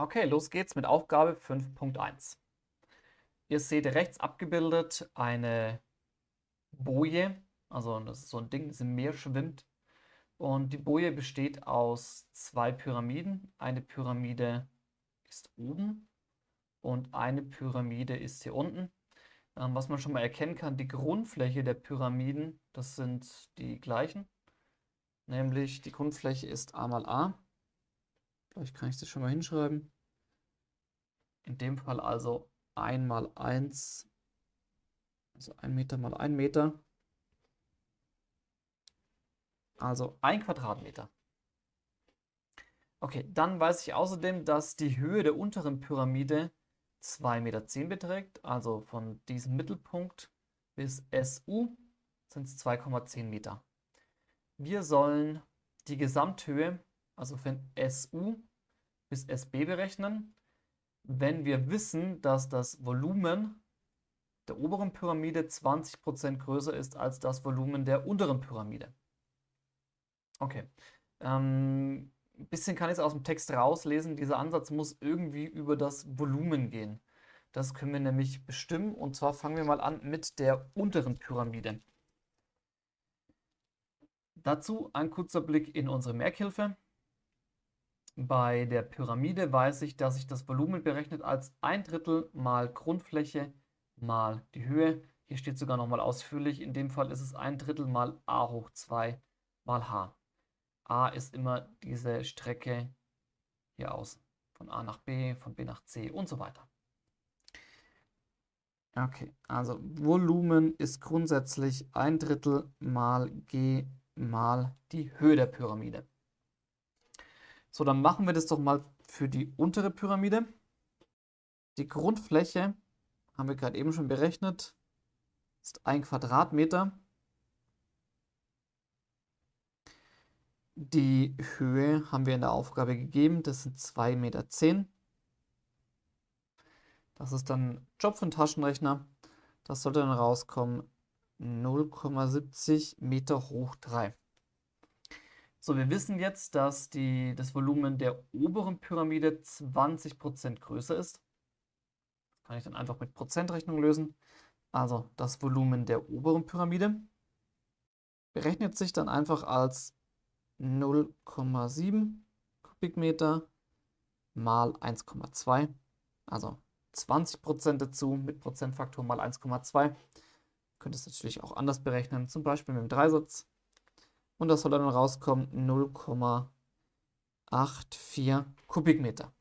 Okay, los geht's mit Aufgabe 5.1. Ihr seht rechts abgebildet eine Boje, also das ist so ein Ding, das im Meer schwimmt. Und die Boje besteht aus zwei Pyramiden. Eine Pyramide ist oben und eine Pyramide ist hier unten. Ähm, was man schon mal erkennen kann, die Grundfläche der Pyramiden, das sind die gleichen. Nämlich die Grundfläche ist a mal a. Vielleicht kann ich das schon mal hinschreiben. In dem Fall also 1 mal 1, also 1 Meter mal 1 Meter. Also 1 Quadratmeter. Okay, dann weiß ich außerdem, dass die Höhe der unteren Pyramide 2,10 Meter beträgt. Also von diesem Mittelpunkt bis SU sind es 2,10 Meter. Wir sollen die Gesamthöhe, also von SU bis SB berechnen, wenn wir wissen, dass das Volumen der oberen Pyramide 20% größer ist als das Volumen der unteren Pyramide. Okay, ähm, ein bisschen kann ich es aus dem Text rauslesen. Dieser Ansatz muss irgendwie über das Volumen gehen. Das können wir nämlich bestimmen und zwar fangen wir mal an mit der unteren Pyramide. Dazu ein kurzer Blick in unsere Merkhilfe. Bei der Pyramide weiß ich, dass ich das Volumen berechnet als ein Drittel mal Grundfläche mal die Höhe. Hier steht sogar nochmal ausführlich. In dem Fall ist es ein Drittel mal a hoch 2 mal h. a ist immer diese Strecke hier außen. Von a nach b, von b nach c und so weiter. Okay, also Volumen ist grundsätzlich ein Drittel mal g mal die Höhe der Pyramide. So, dann machen wir das doch mal für die untere Pyramide. Die Grundfläche haben wir gerade eben schon berechnet, ist ein Quadratmeter. Die Höhe haben wir in der Aufgabe gegeben, das sind 2,10 Meter. Das ist dann Job für den Taschenrechner. Das sollte dann rauskommen 0,70 Meter hoch 3. So, wir wissen jetzt, dass die, das Volumen der oberen Pyramide 20% größer ist. Das kann ich dann einfach mit Prozentrechnung lösen. Also das Volumen der oberen Pyramide berechnet sich dann einfach als 0,7 Kubikmeter mal 1,2. Also 20% dazu mit Prozentfaktor mal 1,2. Könnt es natürlich auch anders berechnen, zum Beispiel mit dem Dreisatz. Und das soll dann rauskommen 0,84 Kubikmeter.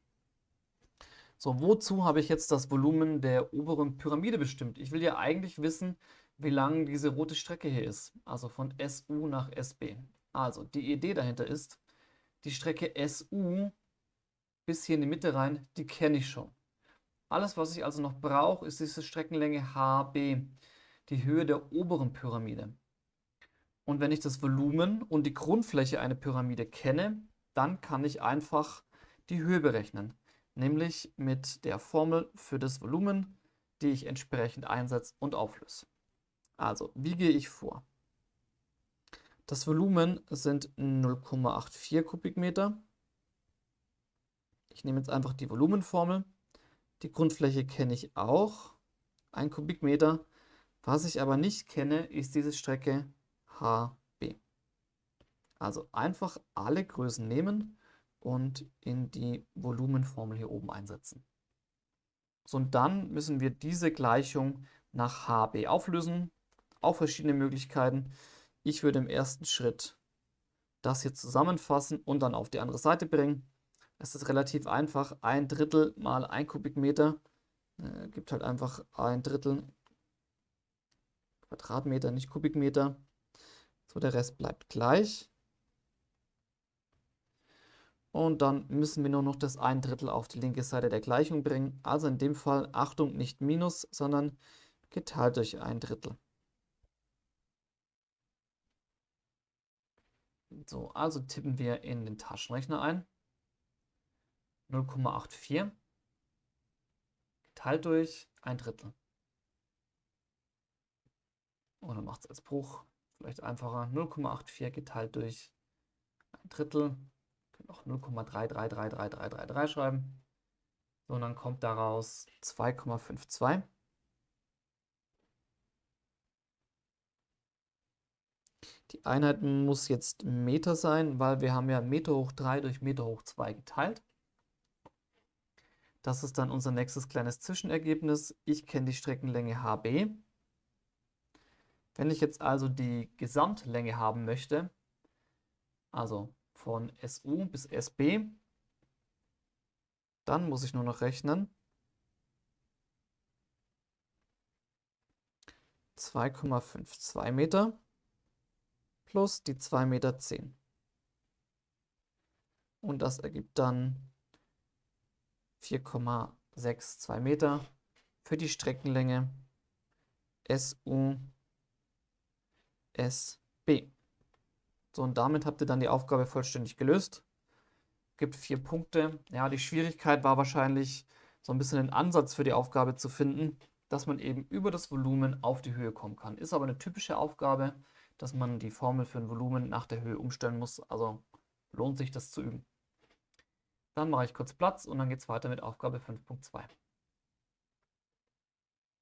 So, wozu habe ich jetzt das Volumen der oberen Pyramide bestimmt? Ich will ja eigentlich wissen, wie lang diese rote Strecke hier ist, also von SU nach SB. Also, die Idee dahinter ist, die Strecke SU bis hier in die Mitte rein, die kenne ich schon. Alles, was ich also noch brauche, ist diese Streckenlänge HB, die Höhe der oberen Pyramide. Und wenn ich das Volumen und die Grundfläche einer Pyramide kenne, dann kann ich einfach die Höhe berechnen. Nämlich mit der Formel für das Volumen, die ich entsprechend einsetze und auflöse. Also, wie gehe ich vor? Das Volumen sind 0,84 Kubikmeter. Ich nehme jetzt einfach die Volumenformel. Die Grundfläche kenne ich auch, 1 Kubikmeter. Was ich aber nicht kenne, ist diese Strecke HB. Also einfach alle Größen nehmen und in die Volumenformel hier oben einsetzen. So, und dann müssen wir diese Gleichung nach HB auflösen. Auch verschiedene Möglichkeiten. Ich würde im ersten Schritt das hier zusammenfassen und dann auf die andere Seite bringen. Es ist relativ einfach. Ein Drittel mal ein Kubikmeter äh, gibt halt einfach ein Drittel Quadratmeter, nicht Kubikmeter. So, der Rest bleibt gleich. Und dann müssen wir nur noch das ein Drittel auf die linke Seite der Gleichung bringen. Also in dem Fall, Achtung, nicht Minus, sondern geteilt durch ein Drittel. So, also tippen wir in den Taschenrechner ein. 0,84 geteilt durch ein Drittel. Oder macht es als Bruch vielleicht einfacher. 0,84 geteilt durch ein Drittel. Können auch 0,333333 schreiben. So, und dann kommt daraus 2,52. Die Einheit muss jetzt Meter sein, weil wir haben ja Meter hoch 3 durch Meter hoch 2 geteilt. Das ist dann unser nächstes kleines Zwischenergebnis. Ich kenne die Streckenlänge HB. Wenn ich jetzt also die Gesamtlänge haben möchte, also von SU bis SB, dann muss ich nur noch rechnen. 2,52 Meter plus die 2,10 Meter. Und das ergibt dann 4,62 Meter für die Streckenlänge SU SB. So, und damit habt ihr dann die Aufgabe vollständig gelöst. Gibt vier Punkte. Ja, die Schwierigkeit war wahrscheinlich so ein bisschen den Ansatz für die Aufgabe zu finden, dass man eben über das Volumen auf die Höhe kommen kann. Ist aber eine typische Aufgabe, dass man die Formel für ein Volumen nach der Höhe umstellen muss. Also lohnt sich das zu üben. Dann mache ich kurz Platz und dann geht es weiter mit Aufgabe 5.2.